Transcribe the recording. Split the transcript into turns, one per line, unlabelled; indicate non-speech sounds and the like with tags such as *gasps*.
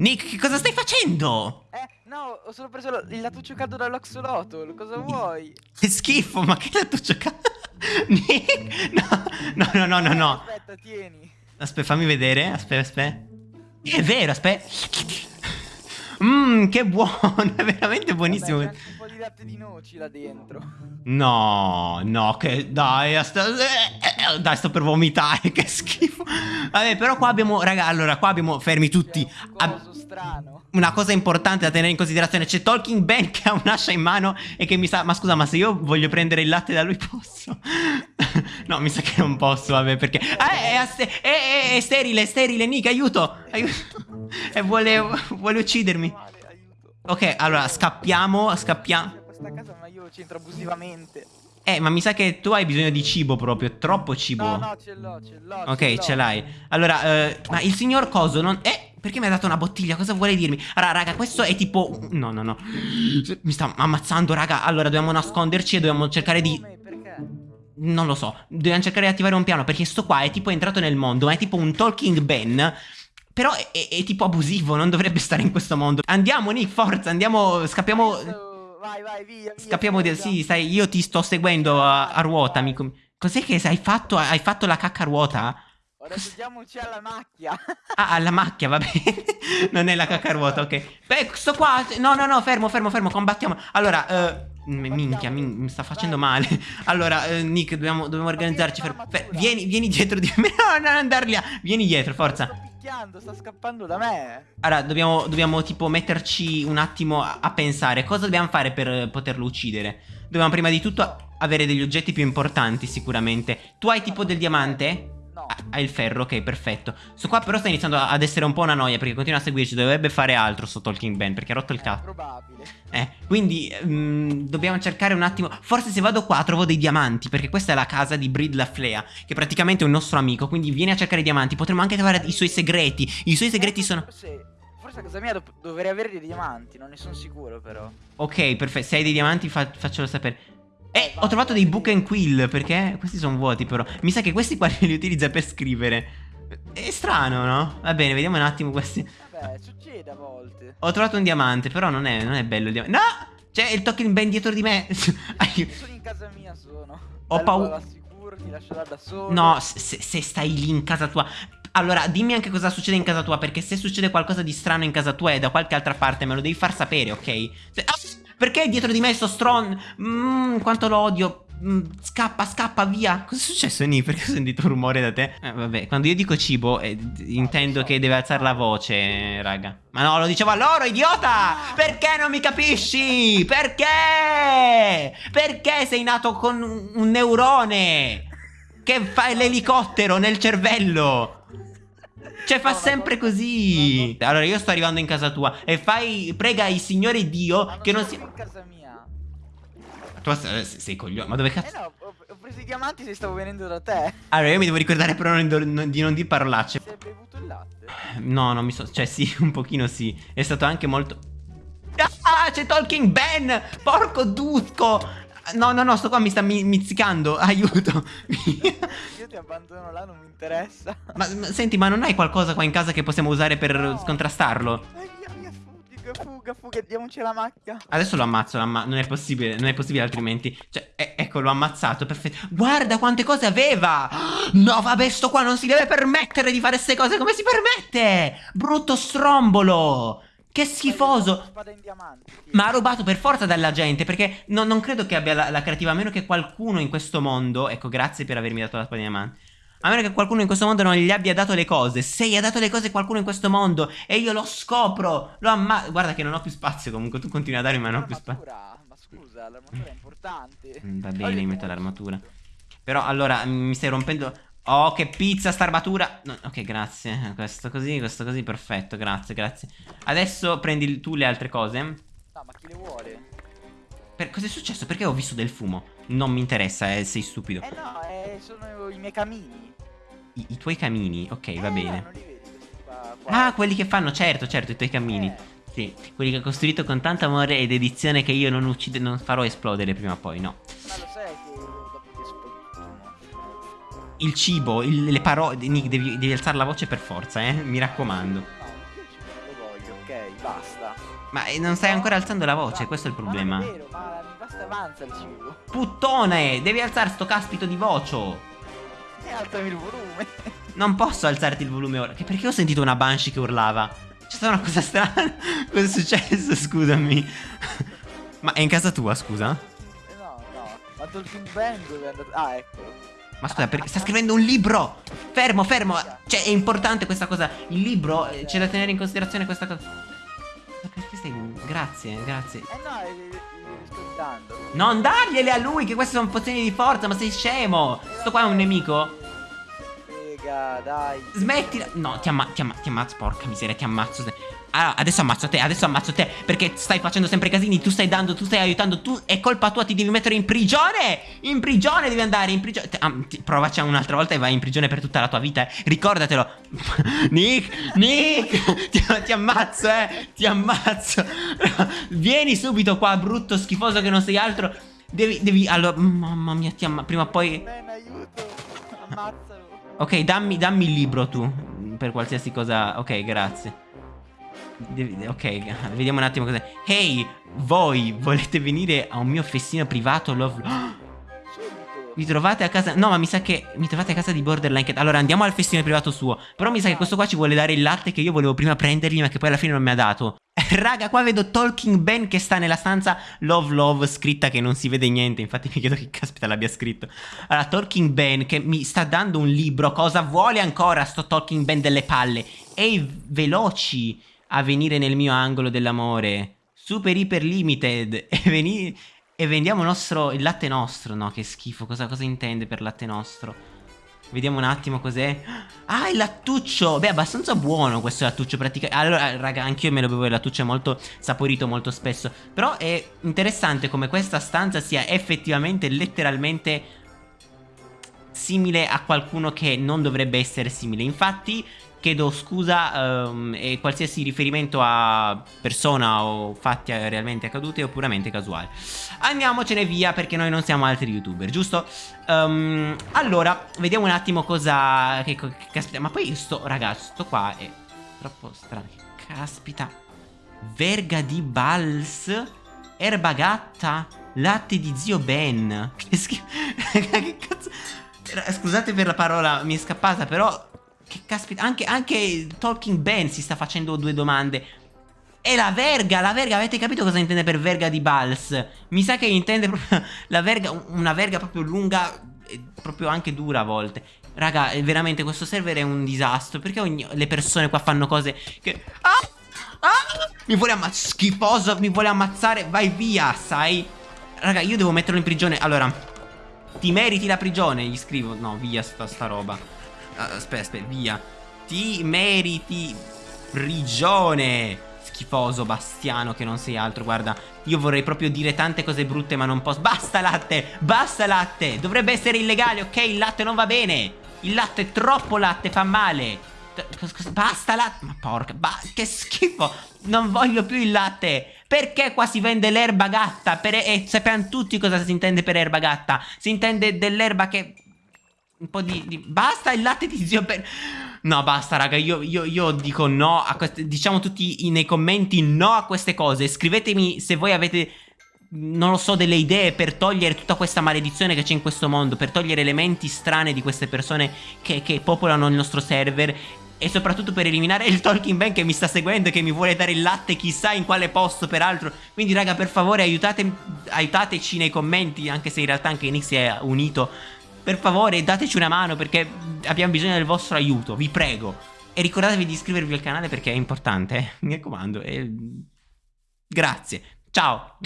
Nick, che cosa stai facendo?
Eh, no, ho solo preso il lattuccio caldo dall'oxolotl. Cosa vuoi?
Che schifo, ma che lattuccio cazzo? *laughs* Nick, no, no, no, no, no, no.
Aspetta, tieni.
Aspetta, fammi vedere. Aspetta, aspetta. È vero, aspetta. Mmm, che buono, *laughs* è veramente buonissimo.
Vabbè, un po' di latte di noci là dentro.
No, no, che dai, sta- eh, dai, sto per vomitare, *laughs* che schifo. Vabbè, però qua abbiamo, raga, allora, qua abbiamo, fermi tutti.
Un strano.
una cosa importante da tenere in considerazione, c'è Talking Ben che ha un'ascia in mano e che mi sa, ma scusa, ma se io voglio prendere il latte da lui posso? *laughs* no, mi sa che non posso, vabbè, perché... Ah, è, è, è- è sterile, è sterile, Nick, aiuto, aiuto. *laughs* E vuole, vuole uccidermi. Ok, allora, scappiamo, scappiamo.
C'è questa casa, ma io ci entro abusivamente.
Eh, ma mi sa che tu hai bisogno di cibo proprio, troppo cibo.
No, no, ce l'ho, ce l'ho.
Ok, ce l'hai. Allora, eh, ma il signor Coso non... Eh, perché mi ha dato una bottiglia? Cosa vuole dirmi? Allora, raga, questo è tipo... No, no, no. Mi sta ammazzando, raga. Allora, dobbiamo nasconderci e dobbiamo cercare di... Non lo so. Dobbiamo cercare di attivare un piano perché sto qua è tipo entrato nel mondo, ma è tipo un Talking Ben. Però è, è- è tipo abusivo, non dovrebbe stare in questo mondo. Andiamo, Nick, forza, andiamo, scappiamo...
Vai, vai, via, via.
Scappiamo
forza.
Sì, stai, io ti sto seguendo a, a ruota, amico. Cos'è che hai fatto? Hai fatto la cacca a ruota?
Ora andiamoci alla macchia.
Ah, alla macchia, va bene. *laughs* non è la cacca a ruota, ok. Beh, sto qua. No, no, no, fermo, fermo, fermo. Combattiamo. Allora, eh. m- Minchia, mi, mi sta facendo male. Allora, eh, Nick, dobbiamo, dobbiamo organizzarci. Fer- fer- vieni, vieni dietro di me. *laughs* No, non andare lì. Vieni dietro, forza.
Picchiando, sta scappando da me.
Allora, dobbiamo, dobbiamo tipo metterci un attimo a, a pensare. Cosa dobbiamo fare per poterlo uccidere? Dobbiamo prima di tutto avere degli oggetti più importanti, sicuramente. Tu hai tipo del diamante?
No.
Ah, Ha il ferro, ok, perfetto. Sto qua però sta iniziando ad essere un po' una noia perché continua a seguirci. Dovrebbe fare altro sto Talking Ben perché ha rotto il cazzo.
probabile.
Eh, quindi mm, dobbiamo cercare un attimo. Forse se vado qua trovo dei diamanti perché questa è la casa di Brid Laflea, che praticamente è un nostro amico. Quindi vieni a cercare i diamanti. Potremmo anche trovare i suoi segreti. I suoi segreti sono.
Forse, forse a casa mia dov- dovrei avere dei diamanti, non ne sono sicuro però.
Ok, perfetto. Se hai dei diamanti, fa- faccelo sapere. Eh, ho trovato dei book and quill perché questi sono vuoti però. Mi sa che questi qua *laughs* li utilizza per scrivere. È strano, no? Va bene, vediamo un attimo questi.
Vabbè, succede a volte.
Ho trovato un diamante, però non è, non è bello il diamante. No! C'è il Talking Ben dietro di me. *laughs*
Sono in casa mia, sono.
Ho paura-
ti lascerò da solo.
No, se, se stai lì in casa tua. Allora, dimmi anche cosa succede in casa tua. Perché se succede qualcosa di strano in casa tua e da qualche altra parte, me lo devi far sapere, ok? Se- ah, perché dietro di me sto stron? Mmm, quanto lo odio. Mm, scappa, scappa, via. Cosa è successo, Ni? Perché ho sentito un rumore da te? Eh, vabbè, quando io dico cibo, eh, intendo che deve alzare la voce, raga. Ma no, lo dicevo a loro, idiota! Perché non mi capisci? Perché? Perché sei nato con un un neurone? Che fa l'elicottero nel cervello? Cioè fa
No,
sempre
guarda-
così. Allora io sto arrivando in casa tua e fai prega il Signore Dio
Ma
che non
sono
sia
in casa mia.
Tu sei, sei coglione, ma dove
Eh
cazzo?
no, ho, ho preso i diamanti se stavo venendo da te.
Allora io mi devo ricordare però non- non- di non dire parolacce.
Si è bevuto il latte.
No, non mi so, cioè sì, *laughs* un pochino sì. È stato anche molto Ah, c'è Talking Ben! Porco Dusco! No, no, no, sto qua mi sta mi- mizzicando. *laughs* Aiuto.
Io ti abbandono là, non mi interessa.
ma, ma senti, ma non hai qualcosa qua in casa che possiamo usare per
No.
scontrastarlo?
Dai, via, via, fuga, fuga, fuga, diamoci la macchia.
Adesso lo ammazzo, lo amma- non è possibile, non è possibile altrimenti. Cioè, e- ecco, l'ho ammazzato, perfetto. Guarda quante cose aveva! *gasps* No, vabbè, sto qua non si deve permettere di fare queste cose, come si permette? Brutto strombolo! Che schifoso! Ma ha rubato per forza dalla gente, perché no- non credo che abbia la, la creativa, a meno che qualcuno in questo mondo... Ecco, grazie per avermi dato la spada di diamanti. A meno che qualcuno in questo mondo non gli abbia dato le cose. Se gli ha dato le cose qualcuno in questo mondo e io lo scopro, lo ammazzo... Guarda che non ho più spazio comunque, tu continui a darmi ma non ho più spazio.
Ma scusa, l'armatura è importante.
Mm, Va bene, metto l'armatura. Però allora mi stai rompendo. Oh, che pizza sta armatura. No, ok, grazie. Questo così, questo così, perfetto. Grazie, grazie. Adesso prendi tu le altre cose.
No, ma chi le vuole?
Per... Cos'è successo? Perché ho visto del fumo? Non mi interessa, eh, sei stupido.
Eh no, eh, sono i miei camini.
I, i tuoi camini, ok, va
Eh,
bene.
Non li vedi qua? qua?
Ah, quelli che fanno, certo, certo, i tuoi cammini.
Eh.
Sì, quelli che ho costruito con tanto amore e dedizione che io non uccide, non farò esplodere prima o poi, no. Il cibo, il- le parole. Nick, devi, devi alzare la voce per forza, eh. Mi raccomando.
No, io non lo voglio. Ok, basta.
Ma eh, non stai ancora alzando la voce,
Ma-
questo è il
ma
problema.
non è vero, ma basta avanza il cibo.
Puttone, devi alzare sto caspito di vocio.
E alzami il volume.
Non posso alzarti il volume ora. Che perché ho sentito una Banshee che urlava? C'è stata una cosa strana. *laughs* Cosa è successo? Scusami. Ma è in casa tua, scusa?
Eh, no, no. Ma Talking Bang dove è andato? Ah, eccolo.
Ma scusa, perché sta scrivendo un libro? Fermo, fermo. Cioè, è importante questa cosa. Il libro, eh, c'è da tenere in considerazione questa cosa. Ma Perché stai. Grazie, grazie.
Eh no, li, li- li sto dando.
Non dargliele a lui, che queste sono pozioni di forza, ma sei scemo. Sto qua è un nemico.
Frega, dai.
Smettila. No, ti, amma- ti, amma- ti ammazzo, porca miseria, ti ammazzo. Allora, adesso ammazzo te, adesso ammazzo te. Perché stai facendo sempre casini, tu stai dando, tu stai aiutando, tu. È colpa tua, ti devi mettere in prigione. In prigione devi andare, in prigione. Ah, provaci un'altra volta e vai in prigione per tutta la tua vita. eh. Ricordatelo. *laughs* Nick, Nick, *laughs* ti, ti ammazzo, eh. Ti ammazzo. *laughs* Vieni subito qua, brutto, schifoso che non sei altro. Devi, devi, allora, mamma mia, ti ammazzo. Prima o poi.
Ben, aiuto. Ammazzalo.
Ok, dammi, dammi il libro tu. Per qualsiasi cosa. Ok, grazie. Ok, vediamo un attimo cos'è. Hey, voi volete venire a un mio festino privato? Love.
Subito.
Vi trovate a casa. No, ma mi sa che. Mi trovate a casa di Borderline Cat. Allora andiamo al festino privato suo. Però mi sa che questo qua ci vuole dare il latte che io volevo prima prendergli, ma che poi alla fine non mi ha dato. *laughs* Raga, qua vedo Talking Ben che sta nella stanza Love Love scritta che non si vede niente. Infatti mi chiedo che caspita l'abbia scritto. Allora, Talking Ben che mi sta dando un libro. Cosa vuole ancora sto Talking Ben delle palle? Ehi, veloci a venire nel mio angolo dell'amore. Super iper limited. *laughs* E veni- e vendiamo nostro, il latte nostro. No, che schifo. Cosa, cosa intende per latte nostro? Vediamo un attimo cos'è. Ah, il lattuccio. Beh, abbastanza buono questo lattuccio. Praticamente. Allora, raga, anch'io me lo bevo il lattuccio. È molto saporito molto spesso. Però è interessante come questa stanza sia effettivamente, letteralmente simile a qualcuno che non dovrebbe essere simile. Infatti, chiedo scusa ehm, e qualsiasi riferimento a persona o fatti realmente accaduti o puramente casuali. Andiamocene via perché noi non siamo altri youtuber, giusto? Ehm, allora, vediamo un attimo cosa... Che, che caspita, ma poi sto, ragazzi, sto qua è troppo strano. Caspita. Verga di Bals. Erba gatta. Latte di zio Ben. *laughs* Che schifo. *laughs* che cazzo. Scusate per la parola, mi è scappata, però. Che caspita. Anche, anche Talking Ben si sta facendo due domande. E la verga, la verga, avete capito cosa intende per verga di Bals? Mi sa che intende proprio *laughs* la verga, una verga proprio lunga e proprio anche dura a volte. Raga, è veramente questo server è un disastro. Perché ogni- le persone qua fanno cose che... Ah! Ah! Mi vuole ammazzare, schifoso, mi vuole ammazzare, vai via, sai? Raga, io devo metterlo in prigione. Allora, ti meriti la prigione, gli scrivo. No, via sta, sta roba. Ah, Aspetta, aspetta, via. Ti meriti prigione. Schifoso bastiano che non sei altro, guarda. Io vorrei proprio dire tante cose brutte, ma non posso. Basta latte, basta latte. Dovrebbe essere illegale, ok? Il latte non va bene. Il latte è troppo latte, fa male. Basta latte. Ma porca, ba- che schifo. Non voglio più il latte. Perché qua si vende l'erba gatta? Per- e sappiamo tutti cosa si intende per erba gatta. Si intende dell'erba che un po' di, di- Basta il latte di zio Ben No basta raga io, io- io dico no a queste Diciamo tutti nei commenti no a queste cose. Scrivetemi se voi avete Non lo so delle idee per togliere tutta questa maledizione che c'è in questo mondo Per togliere elementi strane di queste persone che, che popolano il nostro server e soprattutto per eliminare il Talking Ben che mi sta seguendo e che mi vuole dare il latte chissà in quale posto peraltro. Quindi raga per favore aiutate, aiutateci nei commenti Anche se in realtà anche Nick si è unito Per favore dateci una mano perché abbiamo bisogno del vostro aiuto Vi prego E ricordatevi di iscrivervi al canale perché è importante eh. Mi raccomando e... Grazie Ciao.